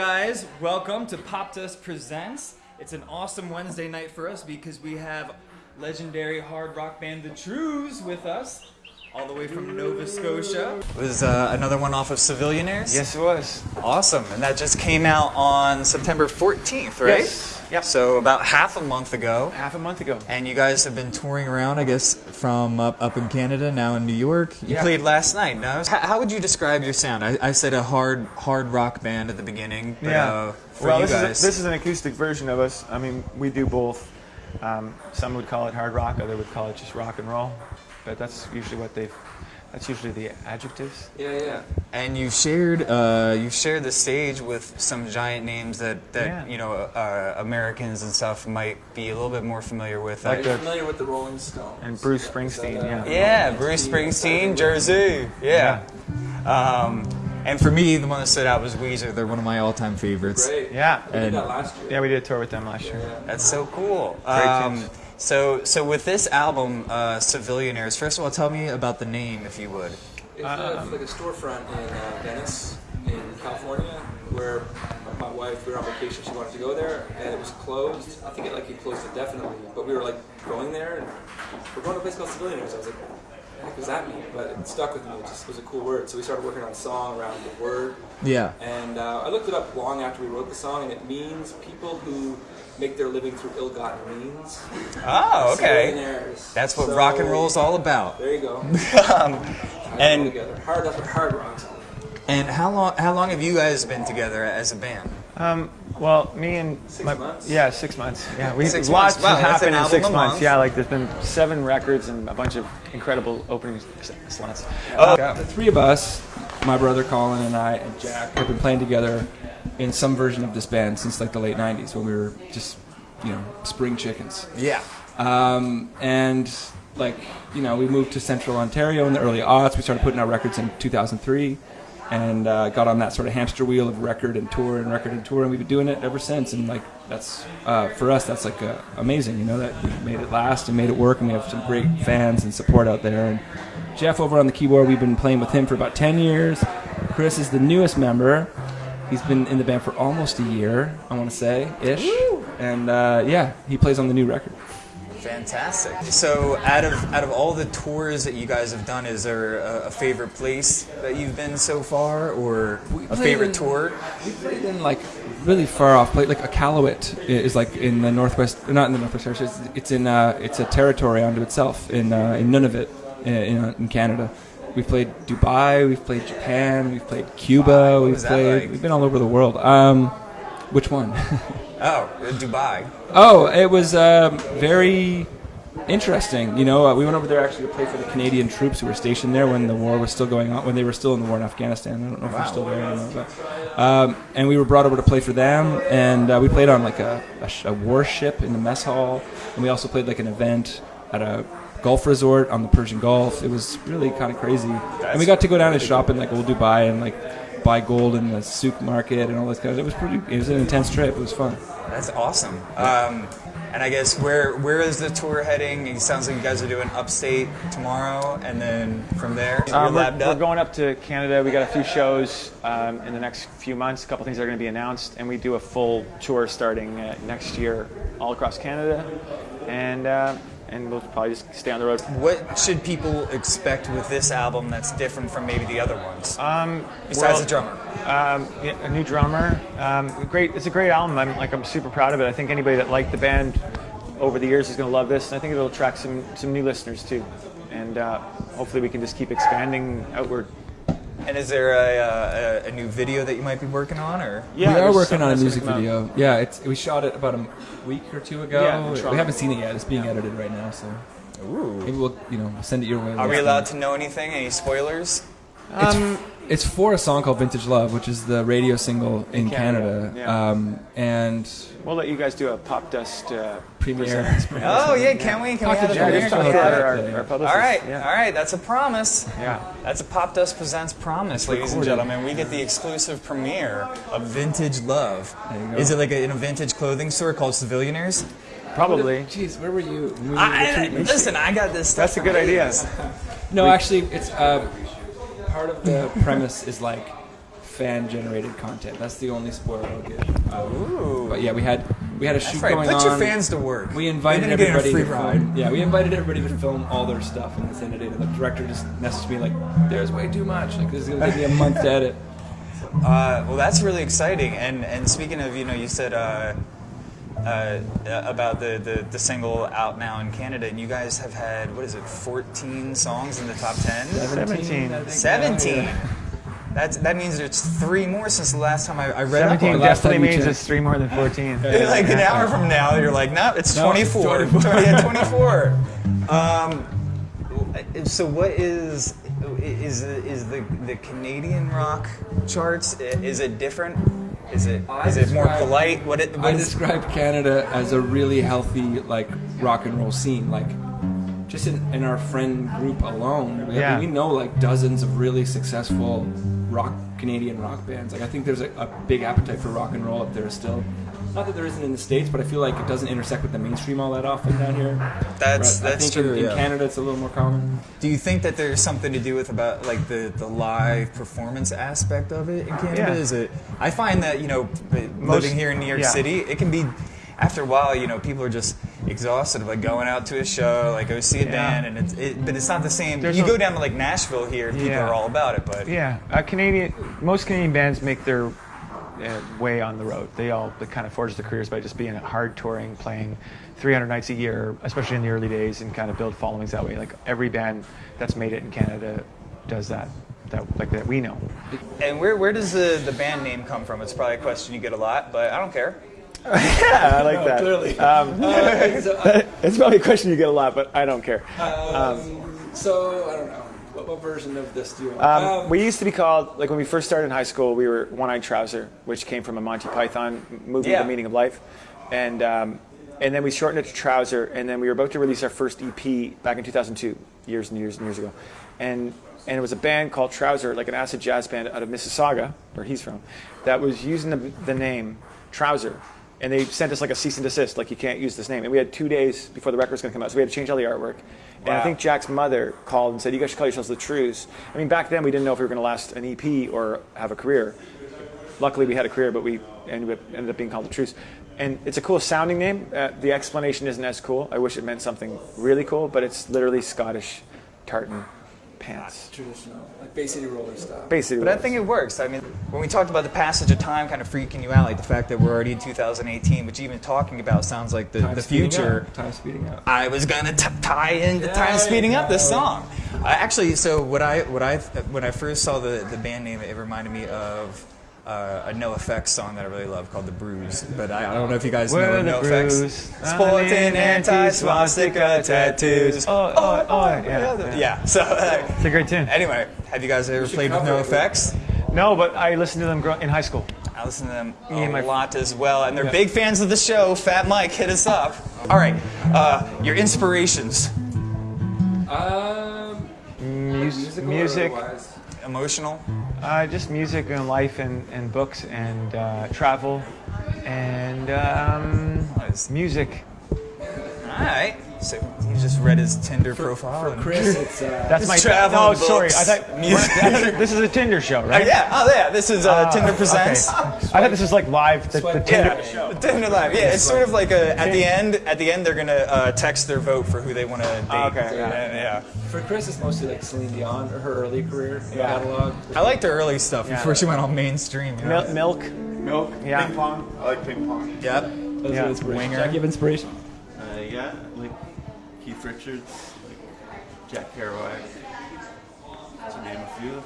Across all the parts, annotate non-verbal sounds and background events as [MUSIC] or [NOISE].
guys, welcome to Pop Dust Presents. It's an awesome Wednesday night for us because we have legendary hard rock band The Trews with us, all the way from Nova Scotia. It was uh, another one off of Civilianaires. Yes, it was. Awesome, and that just came out on September 14th, right? Yes. Yep. So about half a month ago. Half a month ago. And you guys have been touring around, I guess, from up, up in Canada, now in New York. You Yeah. played last night. No? How, how would you describe your sound? I, I said a hard hard rock band at the beginning, but uh, for well, you this guys, is a, this is an acoustic version of us. I mean, we do both. Um, some would call it hard rock, other would call it just rock and roll. But that's usually what they've. That's usually the adjectives. Yeah, yeah. and you've shared uh, you've shared the stage with some giant names that, that Yeah. you know uh, Americans and stuff might be a little bit more familiar with. Like Are you the- familiar with the Rolling Stones? And Bruce Springsteen, that, uh, yeah. yeah, Bruce Springsteen, Jersey, yeah. Um, and for me, the one that stood out was Weezer. They're one of my all-time favorites. Great. Yeah. We did And- that last year. Yeah, we did a tour with them last year. That's so cool. Great Um, tunes. So, so with this album, uh, Civilianaires, first of all, tell me about the name, if you would. It's, uh, like a storefront in uh, Venice, in California, where my wife, we were on vacation, she wanted to go there, and it was closed. I think it like it closed indefinitely, but we were like going there, and we're going to a place called Civilians. I was like, what does that mean? But it stuck with me. It just was a cool word. So we started working on a song around the word. Yeah. And uh, I looked it up long after we wrote the song, and it means people who make their living through ill-gotten means. Oh, okay. That's what So, rock and roll is all about. There you go. [LAUGHS] Um, Tie it all and together. Hard, that's what hard rock's and how long how long have you guys been together as a band? Um, well, me and Six my, months? Yeah, six months. Yeah, we Six lots months. Wow, has that's an happened in six a months. month. Yeah, like there's been seven records and a bunch of incredible opening s- slants. Oh, The three of us, my brother Colin and I and Jack, have been playing together in some version of this band since like the late '90s when we were just, you know, spring chickens. Yeah. Um, and like, you know, we moved to Central Ontario in the early aughts. We started putting out records in 2003, and uh, got on that sort of hamster wheel of record and tour and record and tour, and we've been doing it ever since. And like, that's uh, for us, that's like uh, amazing. You know, that we made it last and made it work, and we have some great fans and support out there. And Jeff over on the keyboard, we've been playing with him for about 10 years. Chris is the newest member. He's been in the band for almost a year, I want to say, ish. And uh, yeah, he plays on the new record. Fantastic. So, out of out of all the tours that you guys have done, is there a, a favorite place that you've been so far, or a favorite in- tour? We played in like really far off place, like Iqaluit is like in the northwest, not in the northwest. Irish, It's, it's in uh, it's a territory unto itself in uh, in Nunavut in, in, in Canada. We've played Dubai, we've played Japan, we've played Cuba, What we've played. like? We've been all over the world. Um, which one? [LAUGHS] Oh, Dubai. Oh, it was um, very interesting. You know, uh, we went over there actually to play for the Canadian troops who were stationed there when the war was still going on, when they were still in the war in Afghanistan. I don't know if they're still there anymore. But, um, and we were brought over to play for them, and uh, we played on like a, a, sh- a warship in the mess hall, and we also played like an event at a golf resort on the Persian Gulf. It was really kind of crazy, and we got to go down and shop in like old Dubai and like buy gold in the souk market and all this kind of. It was pretty. It was an intense trip. It was fun. That's awesome. Um, and I guess where where is the tour heading? It sounds like you guys are doing upstate tomorrow, and then from there Um, we're, labbed we're going up to Canada. We got a few shows um, in the next few months. A couple things are going to be announced, and we do a full tour starting uh, next year all across Canada, and uh, and we'll probably just stay on the road. What should people expect with this album that's different from maybe the other ones? Um, Besides well, the drummer. Um, yeah, a new drummer. Um, great. It's a great album. I'm like I'm super proud of it. I think anybody that liked the band over the years is going to love this, and I think it'll attract some some new listeners too. And uh, hopefully we can just keep expanding outward. And is there a, uh, a, a new video that you might be working on, or? Yeah, we are working on a music gonna out. video. Yeah, it's we shot it about a week or two ago. Yeah, we haven't seen it yet. It's being edited right now, so maybe we'll you know send it your way. Are we allowed to know anything? Any spoilers? It's, Um, it's for a song called "Vintage Love," which is the radio single in, Canada, Canada, yeah. um, and We'll let you guys do a pop dust uh, premiere. [LAUGHS] Oh yeah, can we? Can we have to a Jack. premiere? just talk Can we to have our, it? our, our. All right, Yeah. all right. That's a promise. Yeah. That's a Pop Dust Presents promise, ladies and gentlemen. We get the exclusive premiere of Vintage Love. There you go. Is it like a, in a vintage clothing store called Civilianaires? Probably. Jeez, where were you? when we I, were listen, I got this. Stuff That's a good idea. No, actually, it's um, part of the [LAUGHS] premise is like fan generated content. That's the only spoiler I'll give. Um, Ooh. but yeah, we had we had a shoot That's right. going Put on. your fans to work. We invited They're gonna get a everybody free to ride. film. Yeah, we invited everybody to film all their stuff, and this ended it. And the director just messaged me like, "There's way too much. Like this is gonna take me a month to edit." [LAUGHS] Uh, well, that's really exciting. And and speaking of, you know, you said uh, uh, about the, the the single out now in Canada, and you guys have had what is it, 14 songs in the top 10? 17. 17. Yeah. That's that means there's three more since the last time I, I read 17 on it. last definitely means it's three more than 14. [LAUGHS] like an hour from now, you're like, no, it's No, it's 24. 24. [LAUGHS] yeah, [LAUGHS] 24. Um, so what is is is the the Canadian rock charts? Is it different? Is it I is it more describe- polite? What it I what is, describe Canada as a really healthy like rock and roll scene. Like just in, in our friend group alone, we, Yeah. we know like dozens of really successful rock Canadian rock bands. Like I think there's a, a big appetite for rock and roll up there still. Not that there isn't in the states, but I feel like it doesn't intersect with the mainstream all that often down here. That's- But I that's think true, In, in. Canada, it's a little more common. do you think that there's something to do with about like the, the live performance aspect of it in Canada? Yeah. Is it? I find that you know, Most- living here in New York yeah. City, it can be. After a while, you know, people are just exhausted of like going out to a show, like go see a Yeah. band, and it's, it, but it's not the same. There's you a- go down to like Nashville here, and people Yeah. are all about it, but Yeah, uh, Canadian. Most Canadian bands make their way on the road. They all they kind of forge their careers by just being hard touring, playing 300 nights a year, especially in the early days, and kind of build followings that way. Like every band that's made it in Canada does that. That like that we know. And where, where does the, the band name come from? It's probably a question you get a lot, but I don't care. [LAUGHS] yeah, I like No, that. clearly. Um, [LAUGHS] so, uh, it's probably a question you get a lot, but I don't care. um, so I don't know. What, what version of this do you want? Um, we used to be called like when we first started in high school. We were One Eyed Trouser, which came from a Monty Python movie, Yeah. The Meaning of Life, and um, and then we shortened it to Trouser. And then we were about to release our first EP back in 2002, years and years and years ago, and and it was a band called Trouser, like an acid jazz band out of Mississauga, where he's from, that was using the, the name Trouser. And they sent us like a cease and desist, like you can't use this name. And we had two days before the record was going to come out, so we had to change all the artwork. And I think Jack's mother called and said, "You guys should call yourselves the Trews." I mean, back then we didn't know if we were going to last an EP or have a career. Luckily, we had a career, but we ended up, ended up being called the Trews. And it's a cool sounding name. Uh, the explanation isn't as cool. I wish it meant something really cool, but it's literally Scottish tartan pants. traditional, like Bay City Roller style. Basically, But I think it works. I mean, when we talked about the passage of time kind of freaking you out, like the fact that we're already in 2018, which even talking about sounds like the, Time the future. up. Time speeding up. I was gonna tie in the Yeah, time speeding up this song. Uh, actually, so what I what I when I first saw the the band name, it reminded me of. Uh, a NOFX song that I really love called "The Brews," but I, I don't know if you guys We're know the No Bruise, Effects. Sporting anti-swastika tattoos. Oh, oh, oh, yeah, yeah. yeah. So uh, It's a great tune. anyway, have you guys ever should played with cover No it. Effects? No, but I listened to them grow- in high school. I listen to them Me and a my- lot as well, and they're Yeah. big fans of the show. Fat Mike, hit us up. All right, uh, your inspirations. Um, Mus- musical or music, otherwise? Emotional. uh, just music and life and, and books and uh, travel and um, Nice. music. All right. So he just read his Tinder profile. For and- Chris, it's uh, That's my travel No, books, sorry. I thought [LAUGHS] music. This is a Tinder show, Uh, right? yeah. Oh, yeah. This is uh, Uh, Tinder presents. okay. I thought this was like live. The, the Tinder Yeah, show. Tinder live. Yeah, it's sort of like a at the end. At the end, they're gonna uh, text their vote for who they want to date. Oh, okay, yeah. yeah. yeah. for Chris, it's mostly like Celine Dion or her early career Yeah. catalog. I liked her early stuff Yeah. before she went all mainstream. You know? Milk. Milk, Yeah. ping pong. I like ping pong. Yep. Those Yeah. are inspiration. Winger. Jack, you have inspiration? Uh, yeah, like Keith Richards, like Jack Kerouac, to name a few.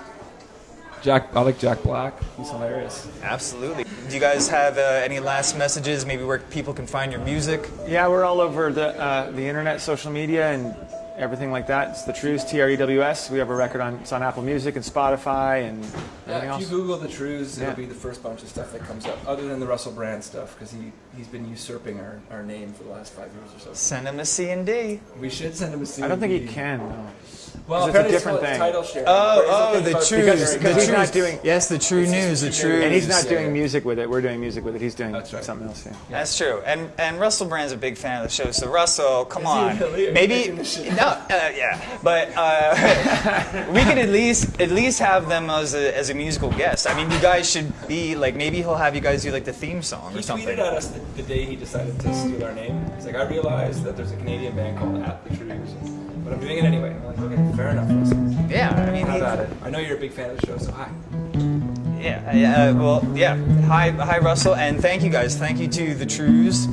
Jack, I like Jack Black. He's hilarious. Absolutely. Do you guys have uh, any last messages? Maybe where people can find your music? Yeah, we're all over the uh, the internet, social media, and everything like that. It's the Trews, T R E W S. We have a record on it's on Apple Music and Spotify and everything Yeah, if else. you Google the Trews, Yeah. it'll be the first bunch of stuff that comes up, other than the Russell Brand stuff, because he, he's been usurping our, our name for the last five years or so. Send them a C and D. We should send him a CD. I don't think he can. No. Well, 'Cause it's a different called thing. Title share. Oh, oh, the about- true, because- because the he's not doing- Yes, the true news, the true true. And he's not doing music with it. We're doing music with it. He's doing right. something else. Yeah. That's true. And and Russell Brand's a big fan of the show. So Russell, come Is on, really? Are maybe making this shit no, uh, yeah. But uh, [LAUGHS] we could at least at least have them as a as a musical guest. I mean, you guys should be like maybe he'll have you guys do like the theme song He or something. tweeted at us the, the day he decided to steal our name. He's like, I realized that there's a Canadian band called At the Trees, but I'm doing it anyway. I'm like, okay, fair enough. Russell. Yeah, I mean, How about it? I know you're a big fan of the show, so hi. Yeah, yeah. Uh, well, yeah. Hi, hi, Russell, and thank you guys. Thank you to the Trews.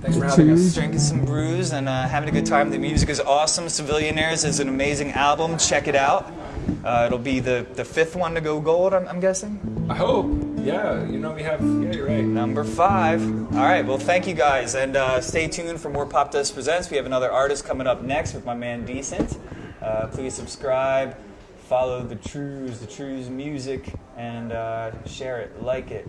Thanks for having us. Drinking some brews and uh, having a good time. The music is awesome. Civilianaires is an amazing album. Check it out. Uh, it'll be the, the fifth one to go gold, I'm, I'm guessing. I hope. Yeah, you know we have. Yeah, you're right. Number five. All right. Well, thank you guys, and uh, stay tuned for more Pop Dust Presents. We have another artist coming up next with my man Decent. Uh, please subscribe, follow the Trews, the Trews music, and uh, share it, like it.